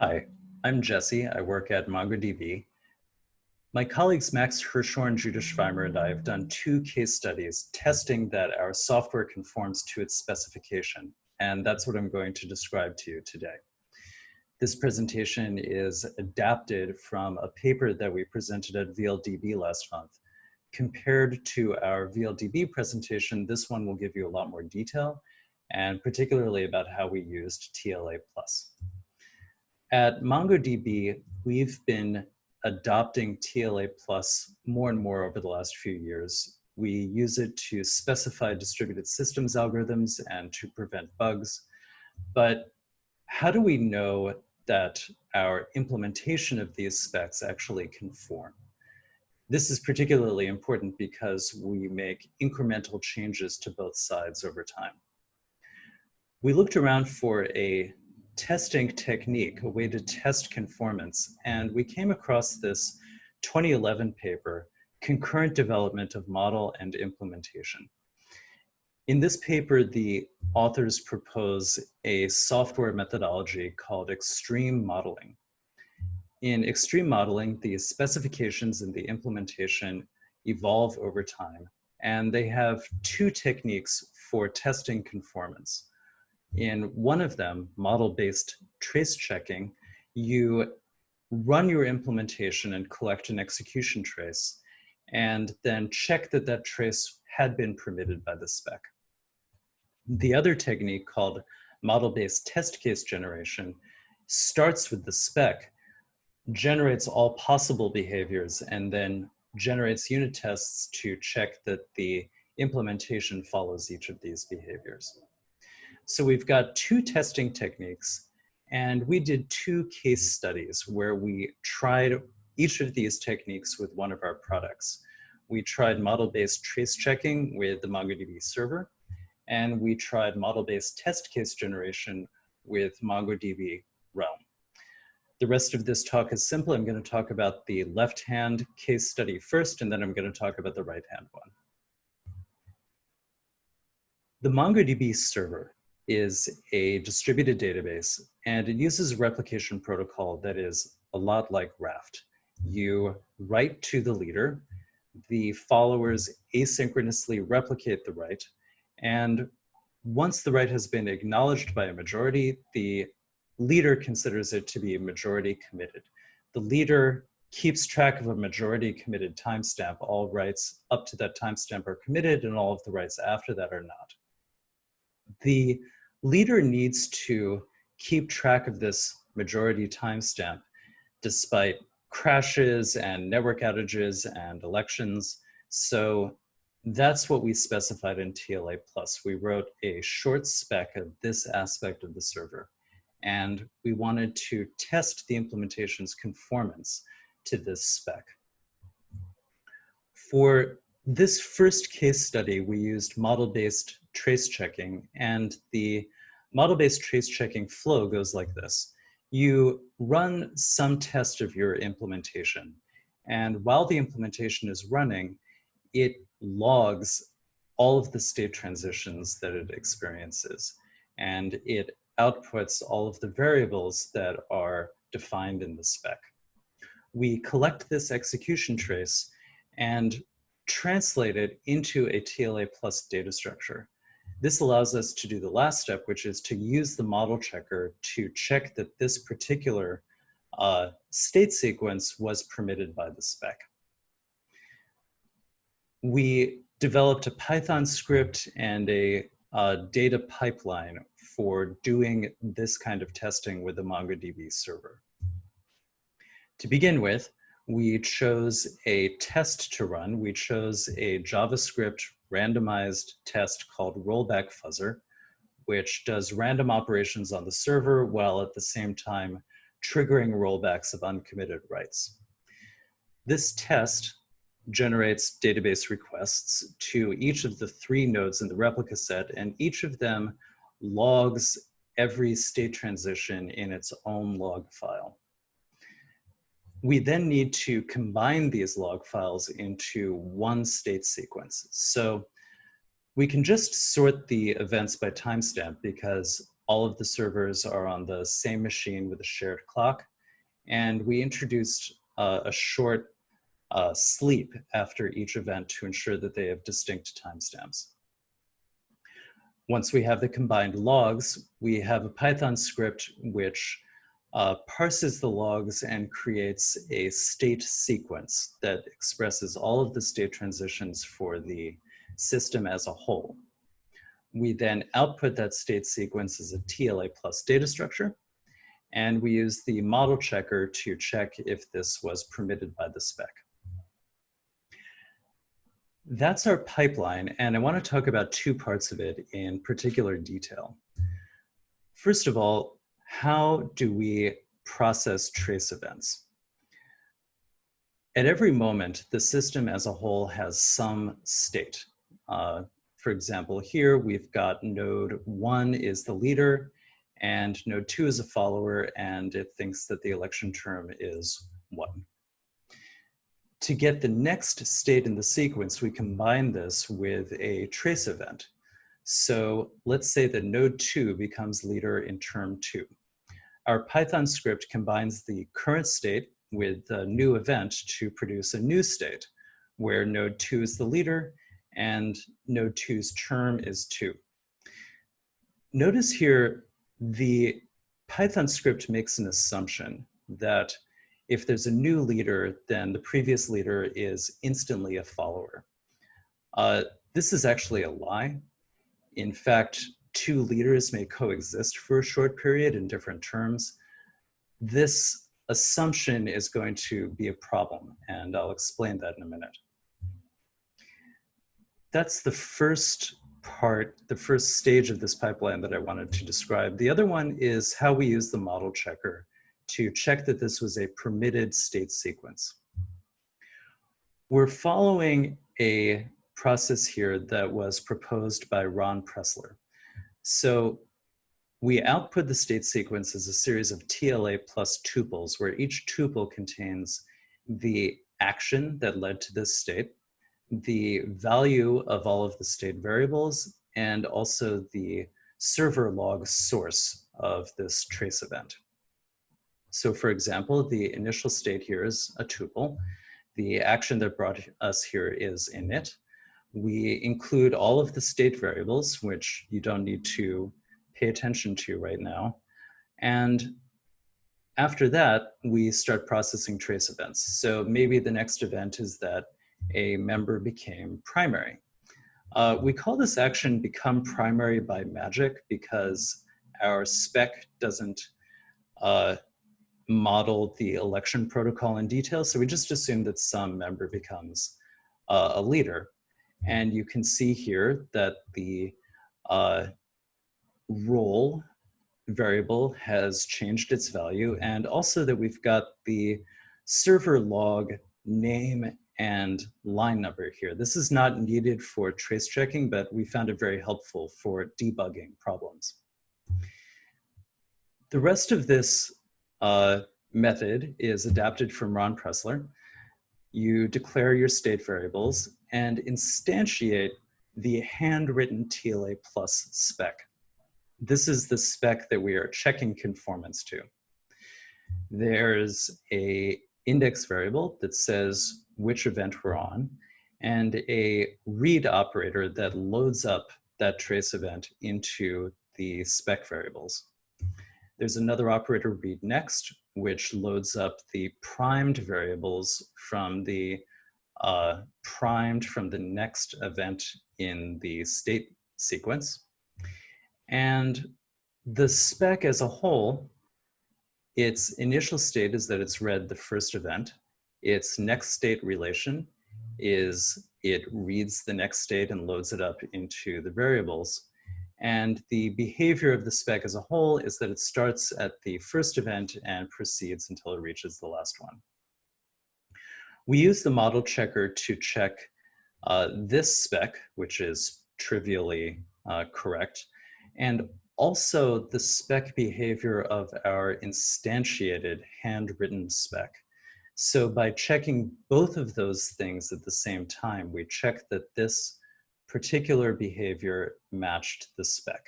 Hi, I'm Jesse. I work at MongoDB. My colleagues Max Hirschhorn, Judah Schvimer, and I have done two case studies testing that our software conforms to its specification, and that's what I'm going to describe to you today. This presentation is adapted from a paper that we presented at VLDB last month. Compared to our VLDB presentation, this one will give you a lot more detail, and particularly about how we used TLA+. At MongoDB, we've been adopting TLA plus more and more over the last few years. We use it to specify distributed systems algorithms and to prevent bugs. But how do we know that our implementation of these specs actually conform? This is particularly important because we make incremental changes to both sides over time. We looked around for a testing technique, a way to test conformance. And we came across this 2011 paper, Concurrent Development of Model and Implementation. In this paper, the authors propose a software methodology called extreme modeling. In extreme modeling, the specifications and the implementation evolve over time, and they have two techniques for testing conformance. In one of them, model-based trace checking, you run your implementation and collect an execution trace, and then check that that trace had been permitted by the spec. The other technique called model-based test case generation starts with the spec, generates all possible behaviors, and then generates unit tests to check that the implementation follows each of these behaviors. So we've got two testing techniques and we did two case studies where we tried each of these techniques with one of our products. We tried model-based trace checking with the MongoDB server, and we tried model-based test case generation with MongoDB Realm. The rest of this talk is simple. I'm going to talk about the left-hand case study first, and then I'm going to talk about the right-hand one. The MongoDB server is a distributed database and it uses a replication protocol that is a lot like Raft. You write to the leader, the followers asynchronously replicate the write, and once the write has been acknowledged by a majority, the leader considers it to be majority committed. The leader keeps track of a majority committed timestamp. All writes up to that timestamp are committed and all of the writes after that are not. The leader needs to keep track of this majority timestamp despite crashes and network outages and elections. So that's what we specified in TLA plus. We wrote a short spec of this aspect of the server. And we wanted to test the implementation's conformance to this spec. For this first case study, we used model-based trace checking. And the model-based trace checking flow goes like this. You run some test of your implementation. And while the implementation is running, it logs all of the state transitions that it experiences. And it outputs all of the variables that are defined in the spec. We collect this execution trace and translate it into a TLA plus data structure. This allows us to do the last step, which is to use the model checker to check that this particular uh, state sequence was permitted by the spec. We developed a Python script and a uh, data pipeline for doing this kind of testing with the MongoDB server. To begin with, we chose a test to run. We chose a JavaScript randomized test called rollback fuzzer, which does random operations on the server while at the same time triggering rollbacks of uncommitted writes. This test generates database requests to each of the three nodes in the replica set, and each of them logs every state transition in its own log file we then need to combine these log files into one state sequence. So we can just sort the events by timestamp because all of the servers are on the same machine with a shared clock. And we introduced uh, a short uh, sleep after each event to ensure that they have distinct timestamps. Once we have the combined logs, we have a Python script which uh, parses the logs and creates a state sequence that expresses all of the state transitions for the system as a whole. We then output that state sequence as a TLA plus data structure, and we use the model checker to check if this was permitted by the spec. That's our pipeline, and I want to talk about two parts of it in particular detail. First of all, how do we process trace events? At every moment, the system as a whole has some state. Uh, for example, here we've got node one is the leader and node two is a follower and it thinks that the election term is one to get the next state in the sequence, we combine this with a trace event. So let's say that node two becomes leader in term two. Our Python script combines the current state with the new event to produce a new state where node two is the leader and node two's term is two. Notice here, the Python script makes an assumption that if there's a new leader, then the previous leader is instantly a follower. Uh, this is actually a lie. In fact, two leaders may coexist for a short period in different terms. This assumption is going to be a problem, and I'll explain that in a minute. That's the first part, the first stage of this pipeline that I wanted to describe. The other one is how we use the model checker to check that this was a permitted state sequence. We're following a process here that was proposed by Ron Pressler. So we output the state sequence as a series of TLA plus tuples where each tuple contains the action that led to this state, the value of all of the state variables, and also the server log source of this trace event. So for example, the initial state here is a tuple. The action that brought us here is init. We include all of the state variables, which you don't need to pay attention to right now. And after that, we start processing trace events. So maybe the next event is that a member became primary. Uh, we call this action become primary by magic because our spec doesn't uh, model the election protocol in detail. So we just assume that some member becomes uh, a leader. And you can see here that the uh, role variable has changed its value and also that we've got the server log name and line number here. This is not needed for trace checking, but we found it very helpful for debugging problems. The rest of this uh, method is adapted from Ron Pressler. You declare your state variables and instantiate the handwritten TLA plus spec. This is the spec that we are checking conformance to. There's a index variable that says which event we're on and a read operator that loads up that trace event into the spec variables. There's another operator read next, which loads up the primed variables from the uh, primed from the next event in the state sequence. And the spec as a whole, its initial state is that it's read the first event. Its next state relation is it reads the next state and loads it up into the variables. And the behavior of the spec as a whole is that it starts at the first event and proceeds until it reaches the last one. We use the model checker to check uh, this spec, which is trivially uh, correct, and also the spec behavior of our instantiated handwritten spec. So by checking both of those things at the same time, we check that this particular behavior matched the spec.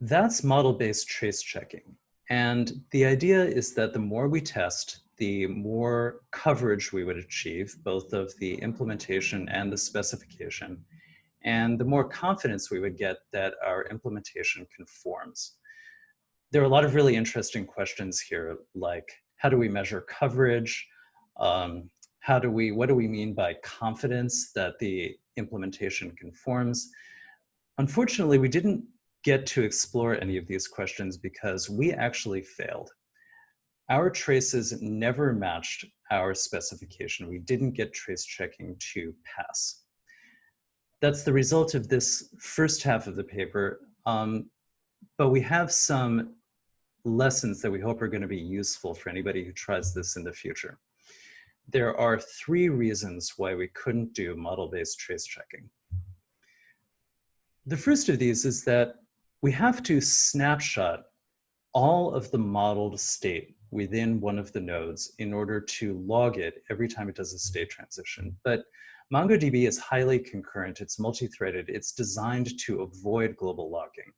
That's model-based trace checking. And the idea is that the more we test, the more coverage we would achieve, both of the implementation and the specification, and the more confidence we would get that our implementation conforms. There are a lot of really interesting questions here, like how do we measure coverage? Um, how do we, what do we mean by confidence that the implementation conforms? Unfortunately, we didn't get to explore any of these questions because we actually failed. Our traces never matched our specification. We didn't get trace checking to pass. That's the result of this first half of the paper, um, but we have some lessons that we hope are gonna be useful for anybody who tries this in the future. There are three reasons why we couldn't do model-based trace checking. The first of these is that we have to snapshot all of the modeled state within one of the nodes in order to log it every time it does a state transition. But MongoDB is highly concurrent, it's multi-threaded, it's designed to avoid global logging.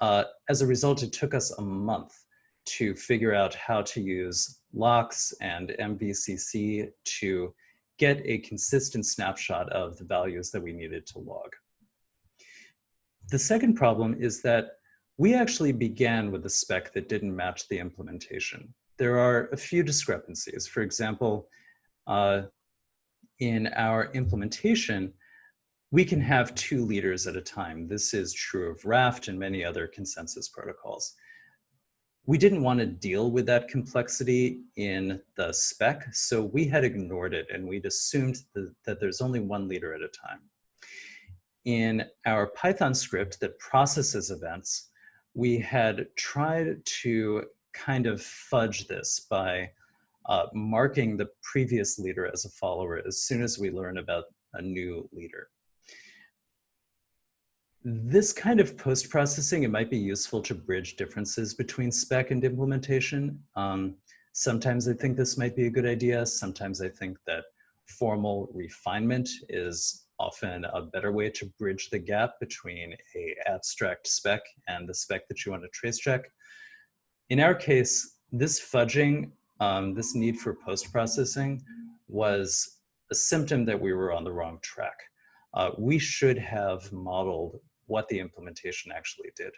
Uh, as a result, it took us a month to figure out how to use locks and MVCC to get a consistent snapshot of the values that we needed to log. The second problem is that we actually began with a spec that didn't match the implementation. There are a few discrepancies. For example, uh, in our implementation, we can have two leaders at a time. This is true of Raft and many other consensus protocols. We didn't want to deal with that complexity in the spec, so we had ignored it and we'd assumed that, that there's only one leader at a time. In our Python script that processes events, we had tried to kind of fudge this by uh, marking the previous leader as a follower as soon as we learn about a new leader. This kind of post-processing, it might be useful to bridge differences between spec and implementation. Um, sometimes I think this might be a good idea. Sometimes I think that formal refinement is often a better way to bridge the gap between a abstract spec and the spec that you want to trace check. In our case, this fudging, um, this need for post-processing was a symptom that we were on the wrong track. Uh, we should have modeled what the implementation actually did.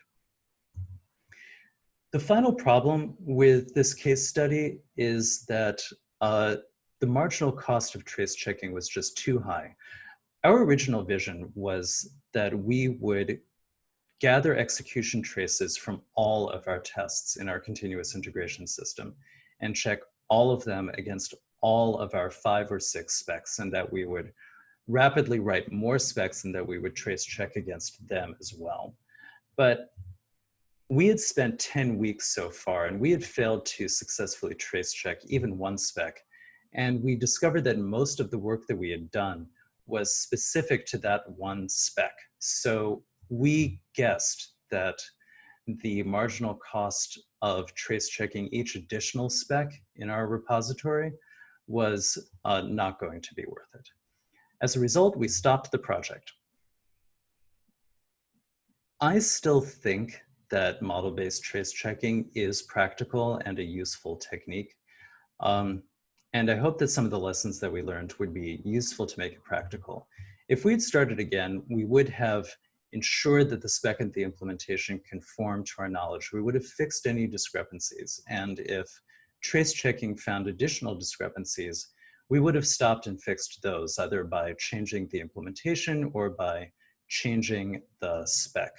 The final problem with this case study is that uh, the marginal cost of trace checking was just too high. Our original vision was that we would gather execution traces from all of our tests in our continuous integration system and check all of them against all of our five or six specs and that we would rapidly write more specs and that we would trace check against them as well. But we had spent 10 weeks so far and we had failed to successfully trace check even one spec. And we discovered that most of the work that we had done was specific to that one spec. So we guessed that the marginal cost of trace checking each additional spec in our repository was uh, not going to be worth it. As a result, we stopped the project. I still think that model-based trace checking is practical and a useful technique. Um, and I hope that some of the lessons that we learned would be useful to make it practical. If we'd started again, we would have ensured that the spec and the implementation conform to our knowledge. We would have fixed any discrepancies. And if trace checking found additional discrepancies, we would have stopped and fixed those either by changing the implementation or by changing the spec.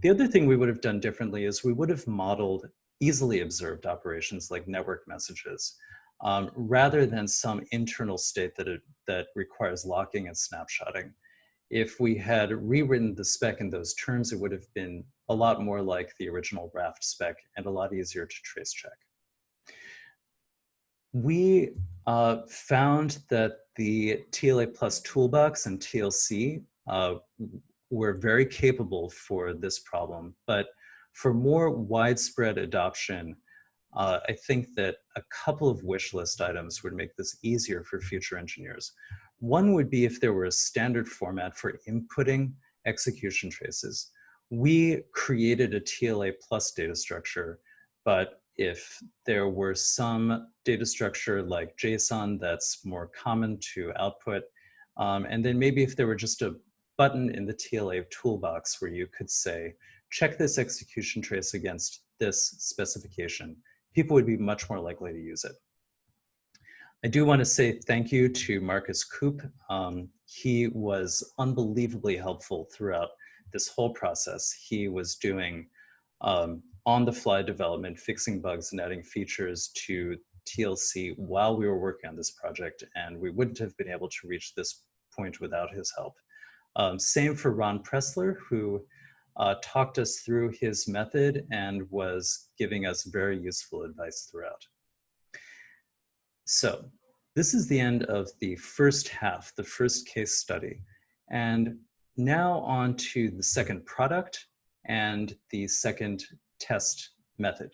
The other thing we would have done differently is we would have modeled easily observed operations like network messages um, rather than some internal state that, it, that requires locking and snapshotting. If we had rewritten the spec in those terms, it would have been a lot more like the original Raft spec and a lot easier to trace check we uh, found that the TLA plus toolbox and TLC uh, were very capable for this problem, but for more widespread adoption, uh, I think that a couple of wish list items would make this easier for future engineers. One would be if there were a standard format for inputting execution traces. we created a TLA plus data structure, but if there were some data structure like JSON that's more common to output, um, and then maybe if there were just a button in the TLA toolbox where you could say, check this execution trace against this specification, people would be much more likely to use it. I do want to say thank you to Markus Kuppe. Um, he was unbelievably helpful throughout this whole process. He was doing um, on-the-fly development, fixing bugs and adding features to TLC while we were working on this project, and we wouldn't have been able to reach this point without his help. Um, same for Ron Pressler, who uh, talked us through his method and was giving us very useful advice throughout. So this is the end of the first half, the first case study. And now on to the second product and the second test method.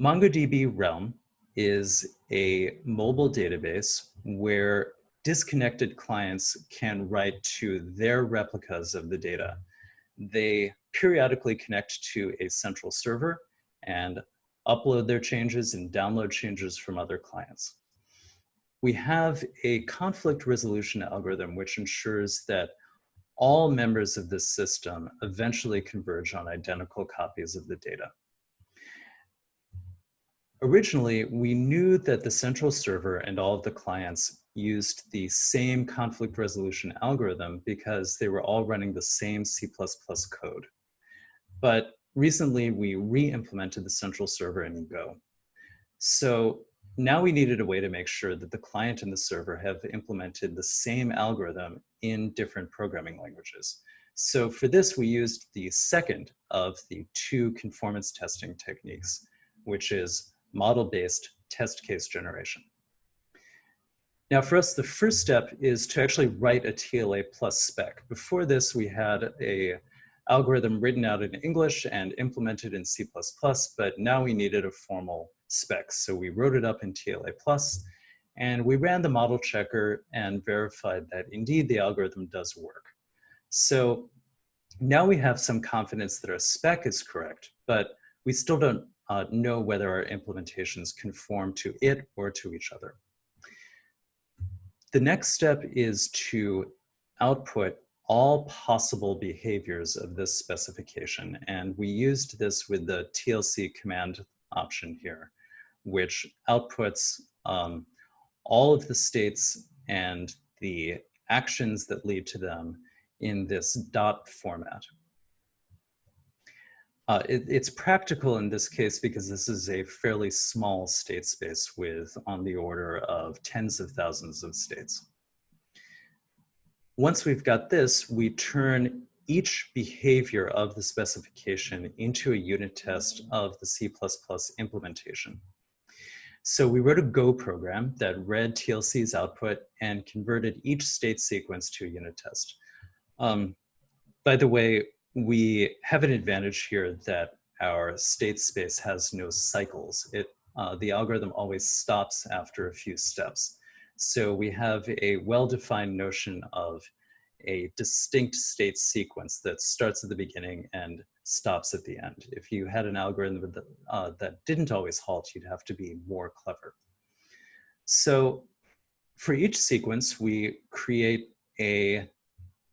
MongoDB Realm is a mobile database where disconnected clients can write to their replicas of the data. They periodically connect to a central server and upload their changes and download changes from other clients. We have a conflict resolution algorithm which ensures that all members of this system eventually converge on identical copies of the data. Originally, we knew that the central server and all of the clients used the same conflict resolution algorithm because they were all running the same C++ code. But recently we re-implemented the central server in Go. So now we needed a way to make sure that the client and the server have implemented the same algorithm in different programming languages. So for this, we used the second of the two conformance testing techniques, which is model-based test case generation. Now for us, the first step is to actually write a TLA plus spec. Before this, we had a algorithm written out in English and implemented in C++, but now we needed a formal spec. So we wrote it up in TLA plus, and we ran the model checker and verified that indeed the algorithm does work. So now we have some confidence that our spec is correct, but we still don't uh, know whether our implementations conform to it or to each other. The next step is to output all possible behaviors of this specification. And we used this with the TLC command option here, which outputs um, all of the states and the actions that lead to them in this dot format. Uh, it, it's practical in this case because this is a fairly small state space with on the order of tens of thousands of states. Once we've got this, we turn each behavior of the specification into a unit test of the C++ implementation. So we wrote a Go program that read TLC's output and converted each state sequence to a unit test. Um, by the way, we have an advantage here that our state space has no cycles. It, uh, the algorithm always stops after a few steps. So we have a well-defined notion of a distinct state sequence that starts at the beginning and stops at the end. If you had an algorithm that, uh, that didn't always halt, you'd have to be more clever. So for each sequence, we create a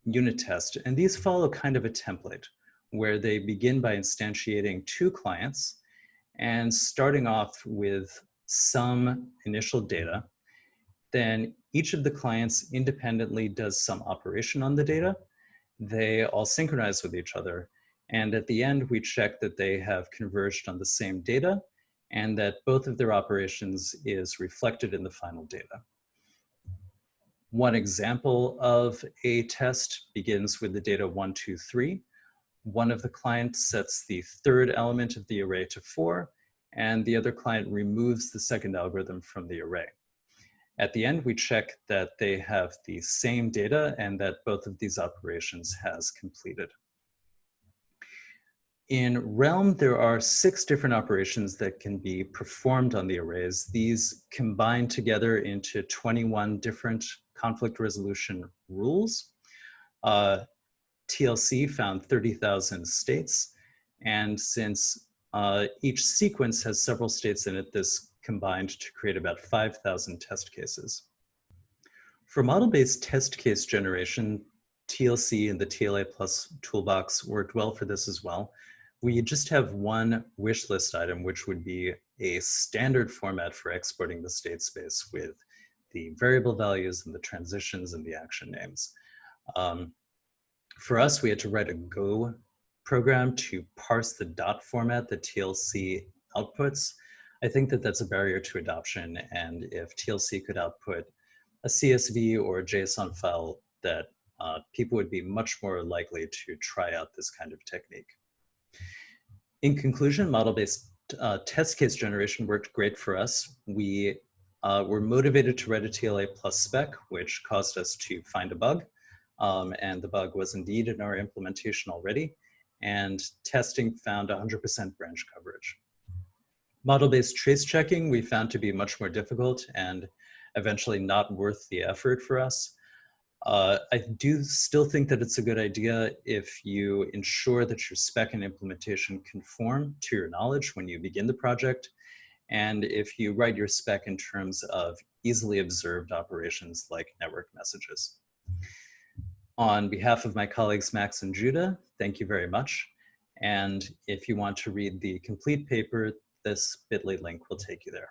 unit test. And these follow kind of a template where they begin by instantiating two clients and starting off with some initial data. Then each of the clients independently does some operation on the data. They all synchronize with each other. And at the end, we check that they have converged on the same data and that both of their operations is reflected in the final data. One example of a test begins with the data one, two, three. One of the clients sets the third element of the array to four, and the other client removes the second algorithm from the array. At the end, we check that they have the same data and that both of these operations has completed. In Realm, there are six different operations that can be performed on the arrays. These combine together into 21 different conflict resolution rules. Uh, TLC found 30,000 states. And since uh, each sequence has several states in it, this combined to create about 5,000 test cases. For model-based test case generation, TLC and the TLA plus toolbox worked well for this as well. We just have one wish list item, which would be a standard format for exporting the state space with the variable values and the transitions and the action names. Um, for us, we had to write a Go program to parse the dot format that TLC outputs. I think that that's a barrier to adoption. And if TLC could output a CSV or a JSON file that uh, people would be much more likely to try out this kind of technique. In conclusion, model-based uh, test case generation worked great for us. We uh, were motivated to write a TLA plus spec, which caused us to find a bug. Um, and the bug was indeed in our implementation already. And testing found 100% branch coverage. Model-based trace checking we found to be much more difficult and eventually not worth the effort for us. Uh, I do still think that it's a good idea if you ensure that your spec and implementation conform to your knowledge when you begin the project, and if you write your spec in terms of easily observed operations like network messages. On behalf of my colleagues Max and Judah, thank you very much. And if you want to read the complete paper, this bit.ly link will take you there.